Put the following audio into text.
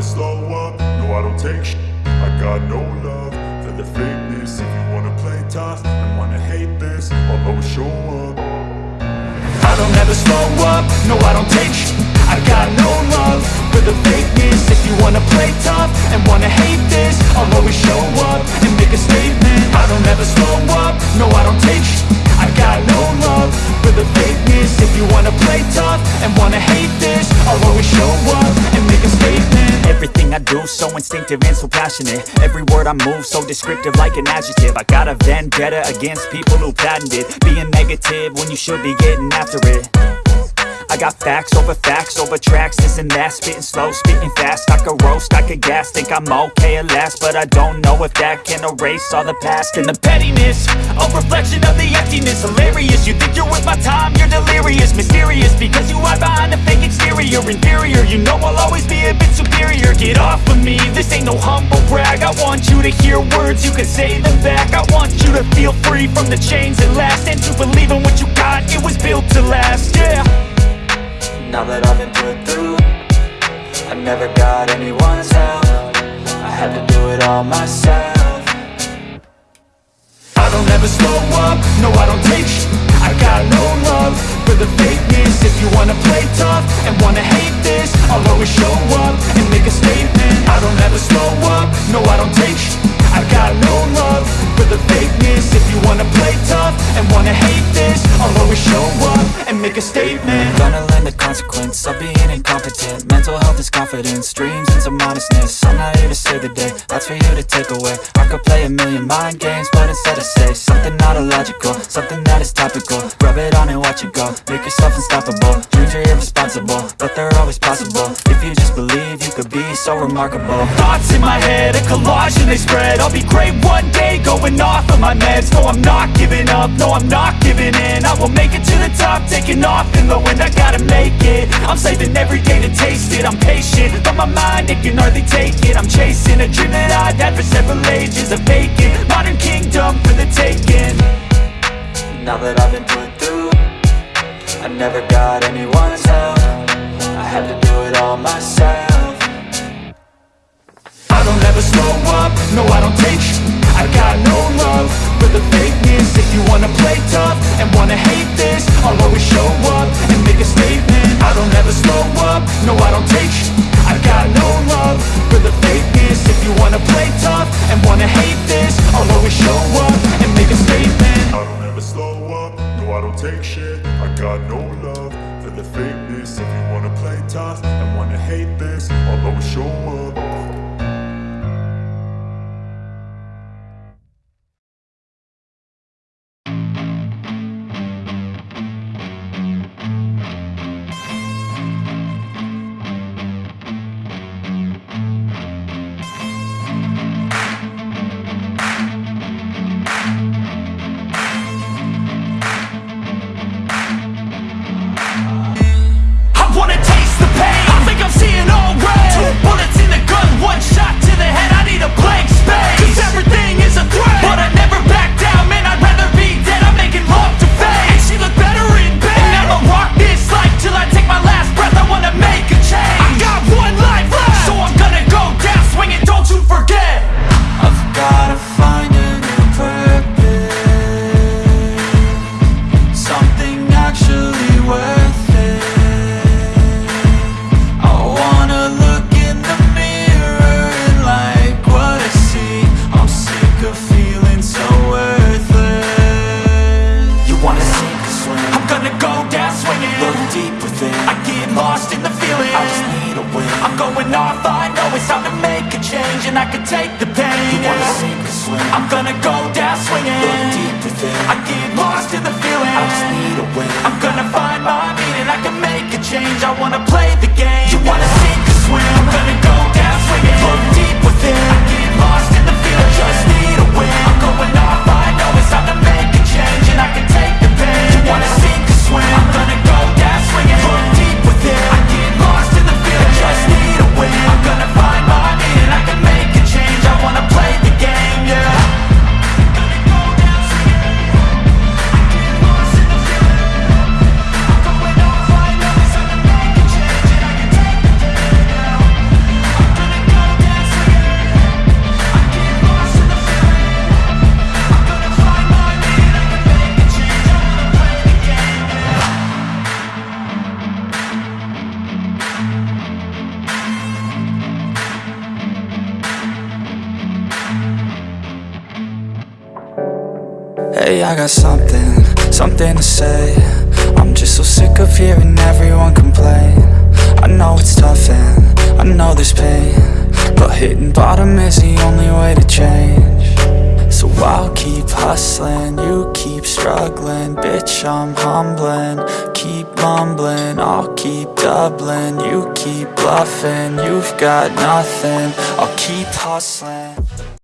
never slow up, no I don't take sh I got no love for the fakeness. If you wanna play tough and wanna hate this I'll always show up. I don't ever slow up, no I don't take sh I got no love for the fakeness. If you wanna play tough and wanna hate this I'll always show up and make a statement. I don't ever slow up, no I don't take sh I got no love for the fakeness. If you wanna play tough and wanna hate this I'll always show up Everything I do so instinctive and so passionate. Every word I move so descriptive like an adjective. I got a vendetta against people who patented Being negative when you should be getting after it. I got facts over facts over tracks, this and that. Spitting slow, spitting fast, I could roast, I could gas Think I'm okay at last, but I don't know if that can erase all the past. And the pettiness, a reflection of the emptiness. Hilarious, you think you're worth my time, you're delirious. Mysterious, because you hide behind a fake exterior. Inferior, you know I'll always be humble brag. I want you to hear words, you can say them back. I want you to feel free from the chains that last. And to believe in what you got, it was built to last, yeah. Now that I've been put through I never got anyone's help. I had to do it all myself I don't ever slow up, no I don't take sh I got no love for the fakeness. If you wanna play tough and wanna hate this I'll always show up and make a statement. I don't ever slow up, no I don't take sh I got no love for the fakeness. If you wanna play tough and wanna hate this I'll always show up make a statement. Gonna learn the consequence of being incompetent. Mental health is confidence, dreams and some modestness. I'm not here to save the day, that's for you to take away. I could play a million mind games, but instead I say Something not illogical, something that is topical. Rub it on and watch it go, make yourself unstoppable. Dreams are irresponsible, but they're always possible. If you just believe, you could be so remarkable. Thoughts in my head, a collage and they spread. I'll be great one day, going off of my meds. No, I'm not giving up, no, I'm not giving in. I will make it to the top, taking off in the wind. I gotta make it, I'm saving every day to taste it. I'm patient, but my mind, it can hardly take it. I'm chasing a dream that I've had for several ages A vacant, modern kingdom for the taking. Now that I've been put through I never got anyone's help. I had to do it all myself and wanna hate this I'll always show up and make a statement. I don't ever slow up, no I don't take sh I got no love for the fakeness. If you wanna play tough and wanna hate this I'll always show up and make a statement. I don't ever slow up, no I don't take shit And I can take the pain. Yeah. sink or swim I'm gonna go down swinging. Look deep within. I get lost in the feeling. I just need a win. I'm gonna find my meaning. I can make a change. I wanna play the game. You wanna sink or swim I'm gonna go Hey, I got something, something to say. I'm just so sick of hearing everyone complain. I know it's tough and I know there's pain But hitting bottom is the only way to change. So I'll keep hustling, you keep struggling. Bitch, I'm humbling, keep mumbling. I'll keep doubling, you keep bluffing. You've got nothing, I'll keep hustling